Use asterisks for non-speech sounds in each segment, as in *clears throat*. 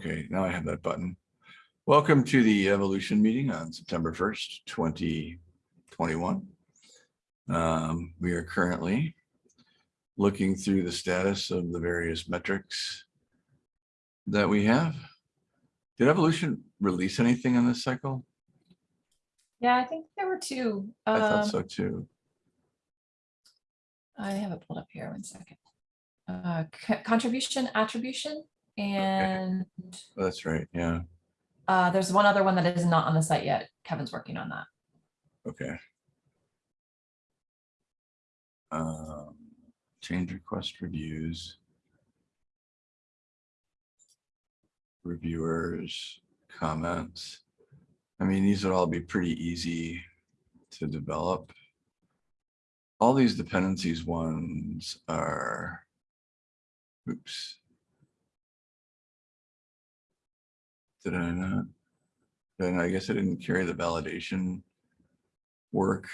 Okay, now I have that button. Welcome to the evolution meeting on September 1st, 2021. Um, We are currently looking through the status of the various metrics that we have. Did evolution release anything on this cycle? Yeah, I think there were two. I thought Um, so too. I have it pulled up here, one second. Uh, Contribution, attribution, and That's right, yeah, uh, there's one other one that is not on the site yet. Kevin's working on that. okay. Um, Change request reviews. Reviewers, comments. I mean, these would all be pretty easy to develop. All these dependencies ones are, oops. Did I not? Then I guess I didn't carry the validation work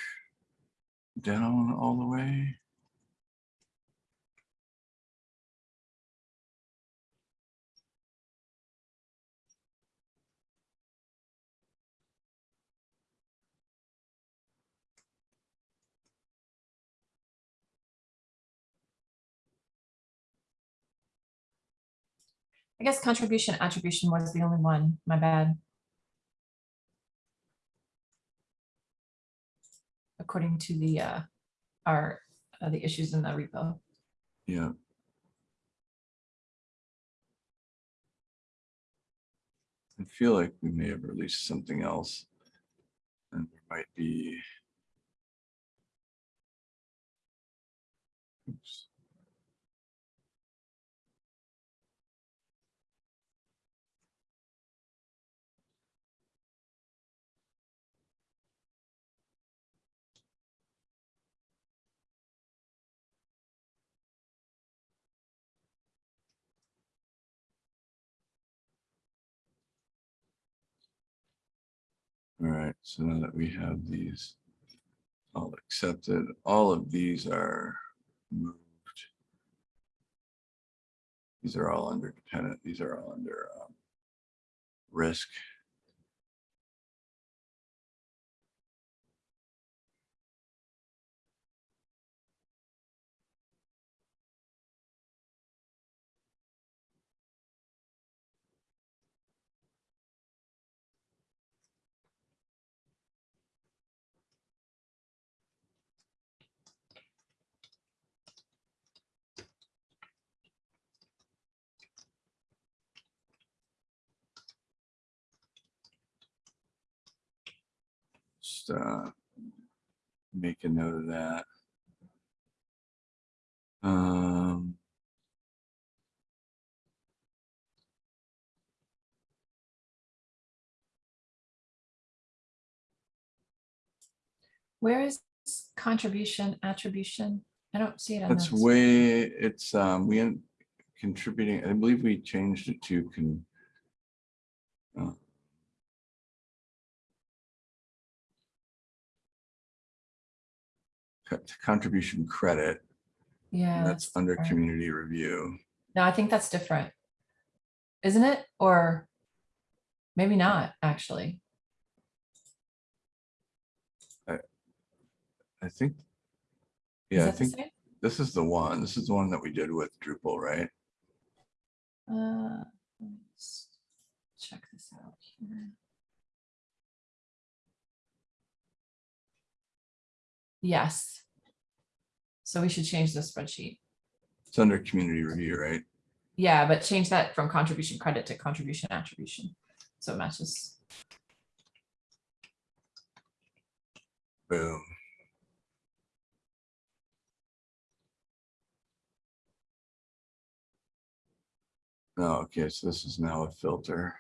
down all the way. I guess contribution, attribution was the only one, my bad. According to the, uh, our, uh, the issues in the repo. Yeah. I feel like we may have released something else. And there might be. Oops. All right, so now that we have these all accepted, all of these are moved. These are all under dependent, these are all under um, risk. Just uh, make a note of that. Um, Where is contribution, attribution? I don't see it. on that's way, it's, um, we end contributing, I believe we changed it to con. uh, Contribution credit, Yeah. that's under different. community review. No, I think that's different. Isn't it? Or maybe not, actually. I I think. Yeah, I think this is the one, this is the one that we did with Drupal, right? Uh, let's Check this out here. Yes. So we should change the spreadsheet. It's under community review, right? Yeah, but change that from contribution credit to contribution attribution. So it matches. Boom. Oh, okay, so this is now a filter.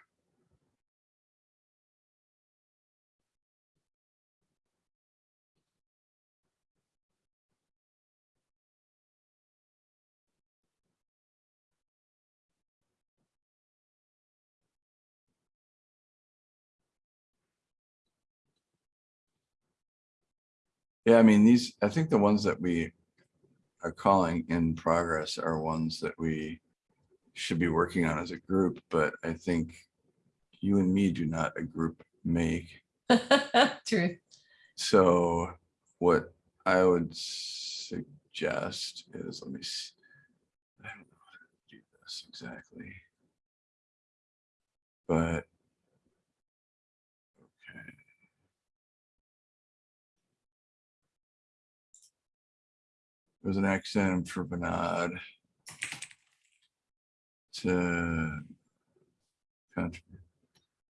Yeah, I mean, these, I think the ones that we are calling in progress are ones that we should be working on as a group, but I think you and me do not a group make. *laughs* True. So what I would suggest is, let me see. I don't know how to do this exactly. But. There's an accident for Bernard. To.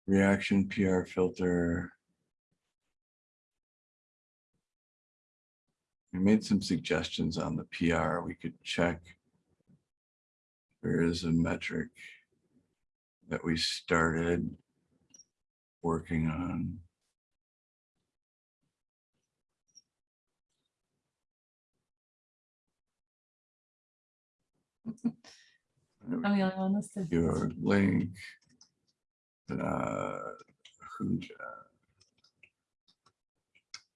Reaction PR filter. We made some suggestions on the PR. We could check. There is a metric that we started working on. I'm the only one listed. Your link. Uh, who,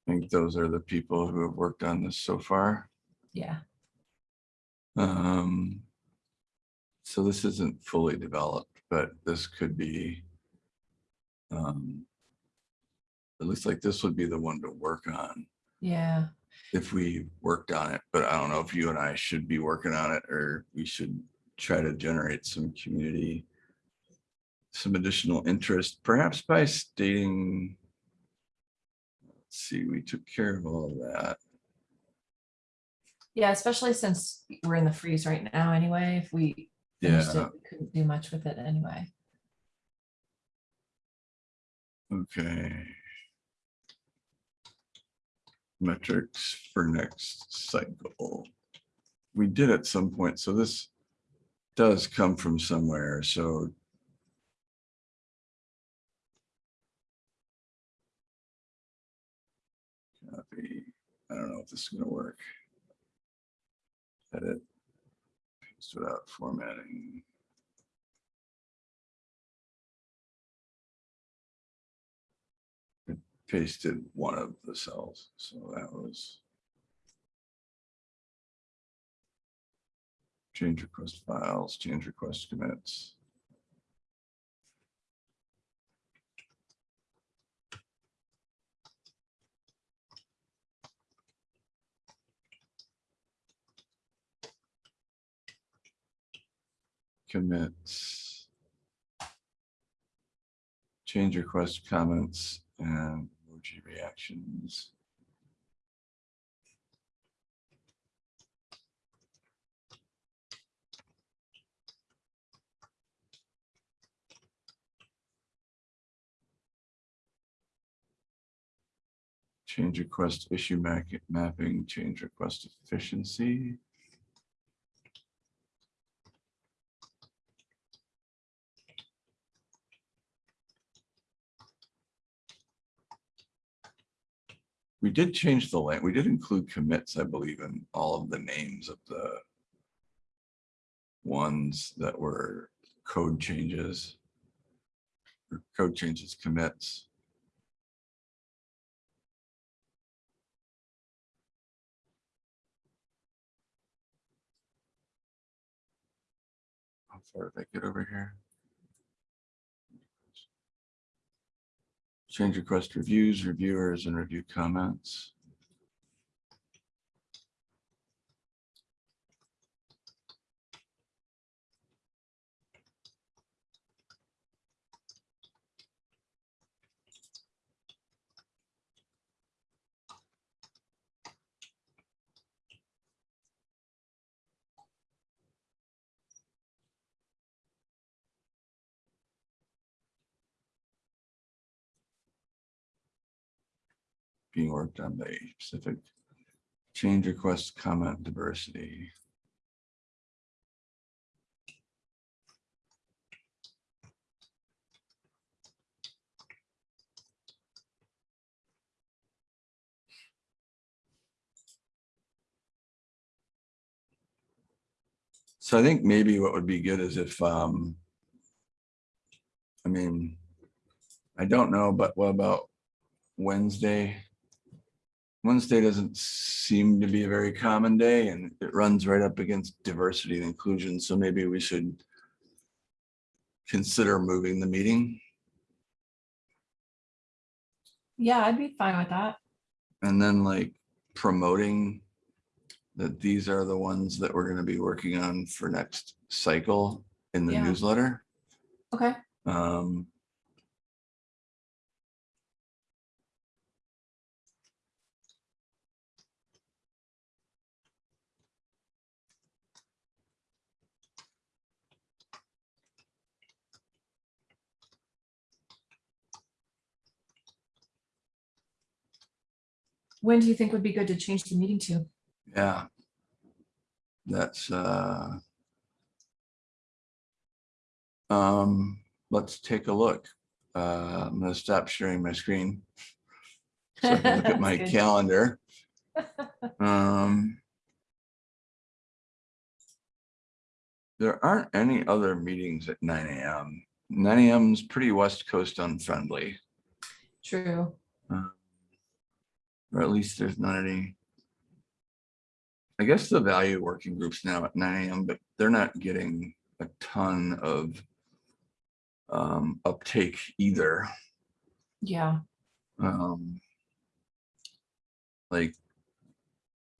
I think those are the people who have worked on this so far. Yeah, Um, so this isn't fully developed, but this could be. Um. It looks like this would be the one to work on yeah. If we worked on it, but I don't know if you and I should be working on it or we should try to generate some community. Some additional interest, perhaps by stating. Let's see, we took care of all of that. Yeah, especially since we're in the freeze right now anyway, if we Yeah, it, we couldn't do much with it anyway. okay. Metrics for next cycle. We did at some point, so this does come from somewhere, so. Copy, I don't know if this is gonna work. Edit. Paste without formatting. Pasted one of the cells, so that was. Change request files, change request commits. Commits. Change request comments and emoji reactions. Change request issue mapping, change request efficiency. We did change the lane. We did include commits, I believe, in all of the names of the ones that were code changes. or Code changes commits. How far did I get over here? Change request reviews, reviewers, and review comments. Being worked on by specific change request comment diversity. So I think maybe what would be good is if, um, I mean, I don't know, but what about Wednesday? Wednesday doesn't seem to be a very common day and it runs right up against diversity and inclusion. So maybe we should consider moving the meeting Yeah, I'd be fine with that. and then like promoting that these are the ones that we're gonna be working on for next cycle in the Yeah. newsletter. Okay. Um, When do you think would be good to change the meeting to? yeah. That's, uh, um, let's take a look. Uh, I'm gonna stop sharing my screen. *laughs* So I can look at my That's good. calendar. *laughs* Um. There aren't any other meetings at nine AM. Nine AM is pretty West Coast unfriendly, True. Or at least there's not any. I guess the value working groups now at nine AM, but they're not getting a ton of um, uptake either. Yeah. Um. Like.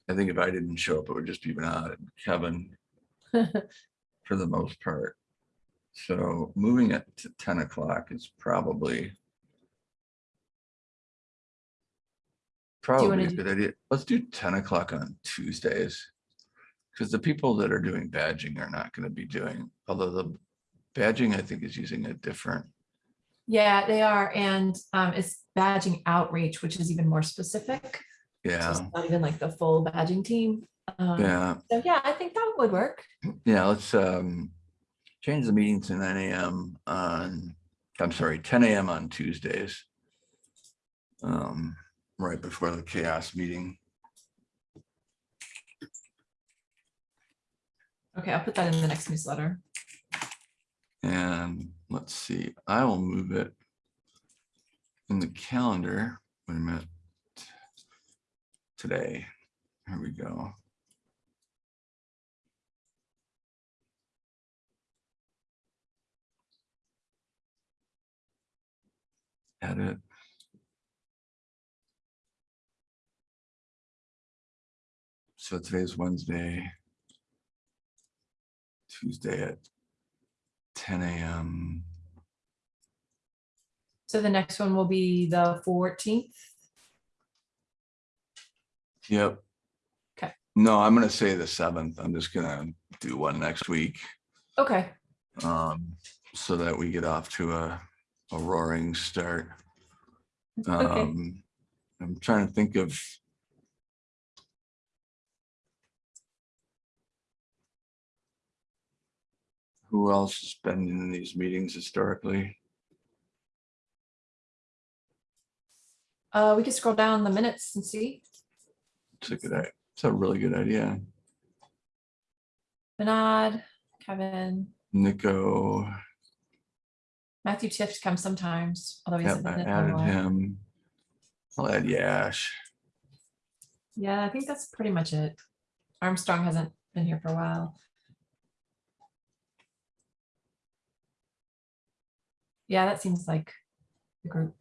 I think if I didn't show up, it would just be Bernard and Kevin *laughs* for the most part. So moving it to ten o'clock is probably. Probably a good idea. Let's do ten o'clock on Tuesdays. Because the people that are doing badging are not gonna be doing, although the badging, I think, is using a different, Yeah, they are. And um, it's badging outreach, which is even more specific. So yeah, it's not even like the full badging team. Um, yeah. So yeah, I think that would work. Yeah, let's um change the meeting to nine AM on, I'm sorry, ten AM on Tuesdays. Um, right before the CHAOSS meeting. Okay, I'll put that in the next newsletter. And let's see, I will move it in the calendar. Wait a minute. Today, here we go. Edit. So today's Wednesday. Tuesday at ten AM. So the next one will be the fourteenth. Yep. Okay. No, I'm gonna say the seventh. I'm just gonna do one next week. Okay, Um, so that we get off to a, a roaring start. okay. Um, I'm trying to think of. Who else has been in these meetings historically? Uh, we could scroll down the minutes and see. It's a good, i- it's a really good idea. Bernard, Kevin, Nico, Matthew Tift comes sometimes, although he's yep, I been in a added him. I'll add Yash. Yeah, I think that's pretty much it. Armstrong hasn't been here for a while. Yeah, that seems like the group.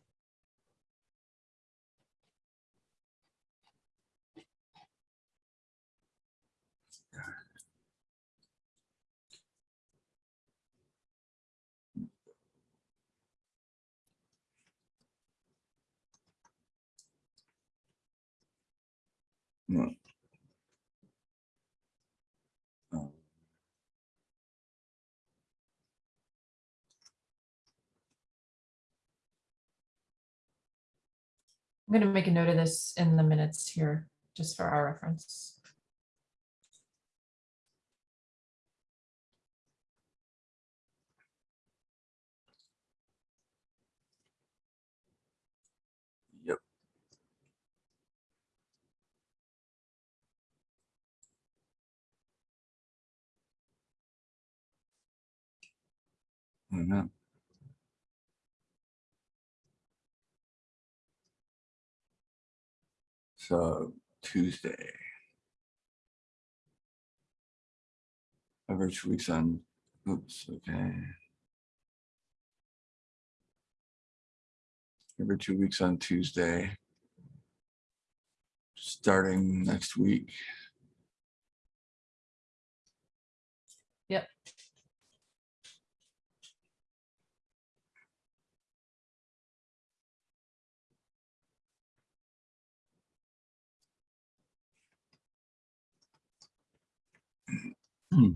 Oh. I'm gonna make a note of this in the minutes here, just for our reference. Yep. I don't So Tuesday. Average weeks on, oops, okay. Every two weeks on Tuesday, starting next week. All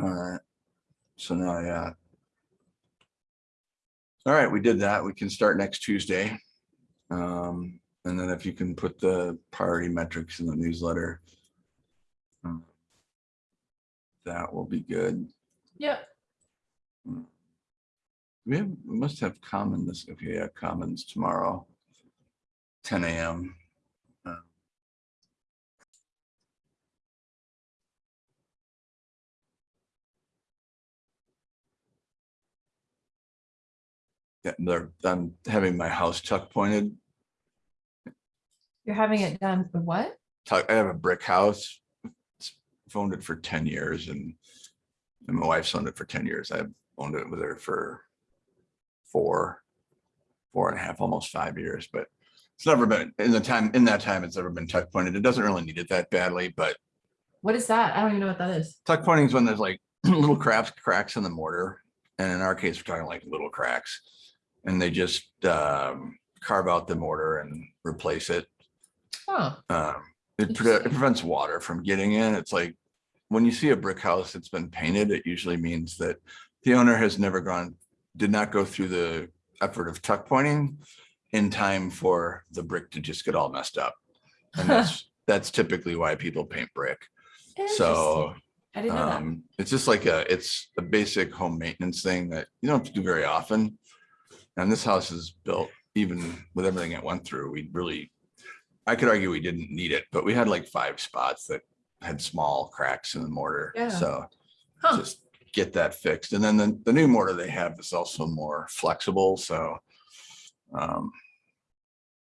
right, so now, yeah. All right, we did that. We can start next Tuesday. Um, and then if you can put the priority metrics in the newsletter. um, That will be good. Yep. We have, we must have common this, okay, yeah, commons tomorrow. Ten AM. Uh, Yeah, they're, I'm having my house tuck pointed. You're having it done for what? I have a brick house. It's- I've owned it for ten years and, and my wife's owned it for ten years. I've owned it with her for four, four and a half, almost five years, but it's never been, in the time, in that time, it's never been tuck pointed. It doesn't really need it that badly, but What is that? I don't even know what that is. tuck pointing is when there's like *clears throat* little cracks, cracks in the mortar. And in our case, we're talking like little cracks. And they just um, carve out the mortar and replace it. Oh, Um, it pre- it prevents water from getting in. It's like, when you see a brick house that's been painted, it usually means that the owner has never gone, did not go through the effort of tuck pointing in time for the brick to just get all messed up. And that's, *laughs* that's typically why people paint brick. So. I didn't know that. um, it's just like a, it's a basic home maintenance thing that you don't have to do very often. And this house is built, even with everything it went through, we really, I could argue we didn't need it, but we had like five spots that had small cracks in the mortar. Yeah. So Huh. just get that fixed. And then the, the new mortar they have is also more flexible, so. um,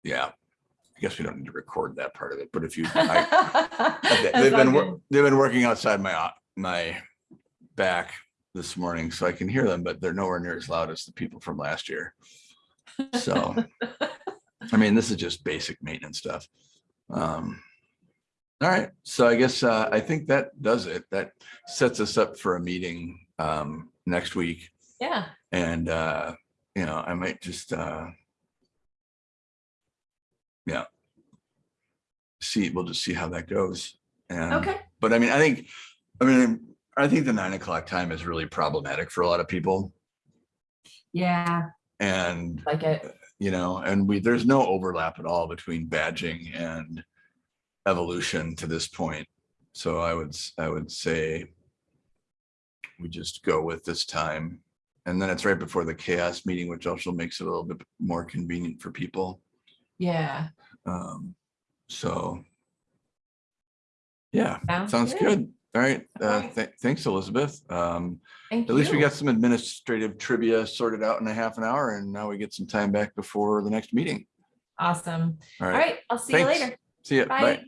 Yeah, I guess we don't need to record that part of it, but if you, I, *laughs* they, they've been, all wor- good. they've been working outside my, my back this morning, so I can hear them, but they're nowhere near as loud as the people from last year. So, *laughs* I mean, this is just basic maintenance stuff. Um, All right, so I guess, uh, I think that does it. That sets us up for a meeting, um, next week. Yeah, And, uh, you know, I might just, uh, yeah. See, we'll just see how that goes. And, okay. but I mean, I think, I mean, I think the nine o'clock time is really problematic for a lot of people. Yeah, And, like it. You know, and we, there's no overlap at all between badging and evolution to this point. So I would, I would say we just go with this time. And then it's right before the CHAOSS meeting, which also makes it a little bit more convenient for people. Yeah. Um, so. Yeah, sounds good. All right, uh, th- thanks, Elizabeth. Um, Thank at least we got some administrative trivia sorted out in a half an hour and now we get some time back before the next meeting. Awesome. All All right, right, I'll see you later. see you. Bye. Bye.